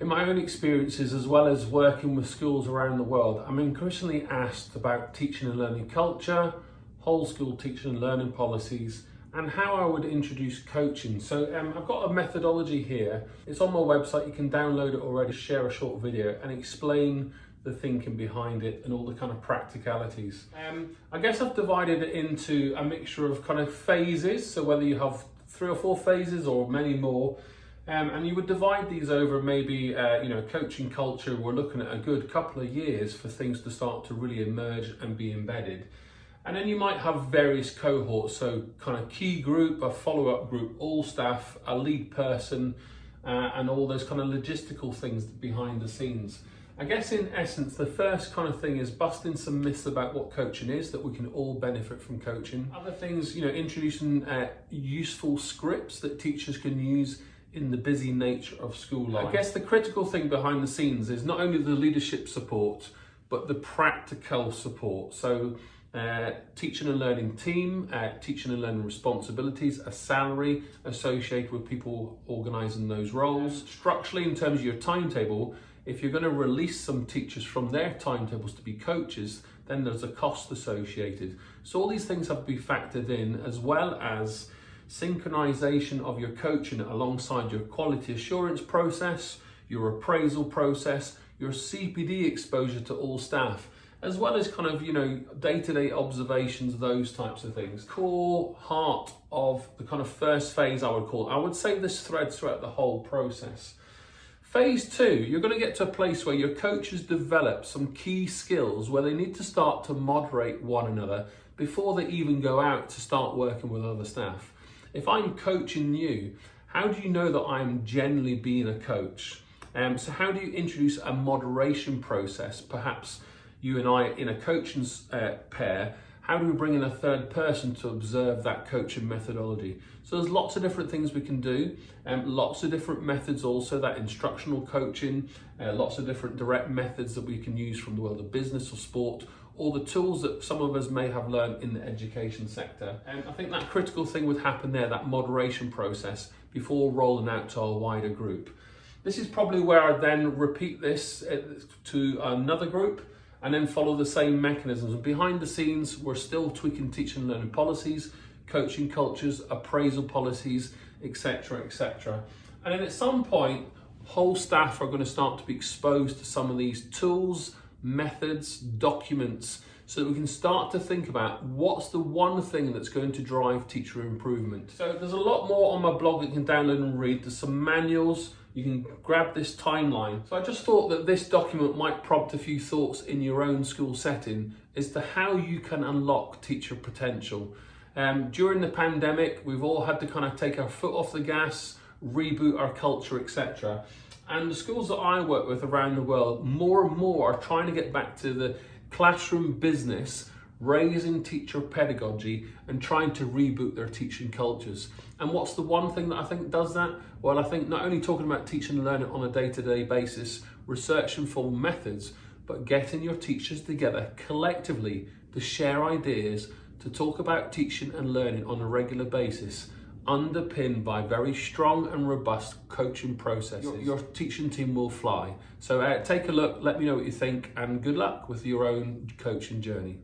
In my own experiences, as well as working with schools around the world, I'm increasingly asked about teaching and learning culture, whole school teaching and learning policies, and how I would introduce coaching. So um, I've got a methodology here. It's on my website. You can download it already, share a short video and explain the thinking behind it and all the kind of practicalities. Um, I guess I've divided it into a mixture of kind of phases. So whether you have three or four phases or many more, um, and you would divide these over maybe, uh, you know, coaching culture. We're looking at a good couple of years for things to start to really emerge and be embedded. And then you might have various cohorts, so kind of key group, a follow-up group, all staff, a lead person, uh, and all those kind of logistical things behind the scenes. I guess in essence, the first kind of thing is busting some myths about what coaching is, that we can all benefit from coaching. Other things, you know, introducing uh, useful scripts that teachers can use in the busy nature of school life. I guess the critical thing behind the scenes is not only the leadership support, but the practical support. So uh, teaching and learning team, uh, teaching and learning responsibilities, a salary associated with people organising those roles. Structurally, in terms of your timetable, if you're going to release some teachers from their timetables to be coaches, then there's a cost associated. So all these things have to be factored in as well as synchronization of your coaching alongside your quality assurance process, your appraisal process, your CPD exposure to all staff, as well as kind of, you know, day-to-day observations, those types of things. Core heart of the kind of first phase, I would call it. I would say this threads throughout the whole process. Phase two, you're going to get to a place where your coaches develop some key skills where they need to start to moderate one another before they even go out to start working with other staff. If I'm coaching you, how do you know that I'm generally being a coach? Um, so how do you introduce a moderation process? Perhaps you and I in a coaching uh, pair, how do we bring in a third person to observe that coaching methodology? So there's lots of different things we can do, and um, lots of different methods also, that instructional coaching, uh, lots of different direct methods that we can use from the world of business or sport or the tools that some of us may have learned in the education sector. And I think that critical thing would happen there, that moderation process before rolling out to a wider group. This is probably where I then repeat this uh, to another group and then follow the same mechanisms. And behind the scenes, we're still tweaking teaching and learning policies, coaching cultures, appraisal policies, etc., etc. And then at some point, whole staff are going to start to be exposed to some of these tools, methods, documents, so that we can start to think about what's the one thing that's going to drive teacher improvement. So there's a lot more on my blog that you can download and read. There's some manuals, you can grab this timeline. So I just thought that this document might prompt a few thoughts in your own school setting as to how you can unlock teacher potential. Um, during the pandemic, we've all had to kind of take our foot off the gas, reboot our culture, etc. And the schools that I work with around the world, more and more are trying to get back to the classroom business, raising teacher pedagogy and trying to reboot their teaching cultures. And what's the one thing that I think does that? Well, I think not only talking about teaching and learning on a day-to-day -day basis, researching for methods, but getting your teachers together collectively to share ideas, to talk about teaching and learning on a regular basis underpinned by very strong and robust coaching processes. Your, your teaching team will fly. So uh, take a look, let me know what you think, and good luck with your own coaching journey.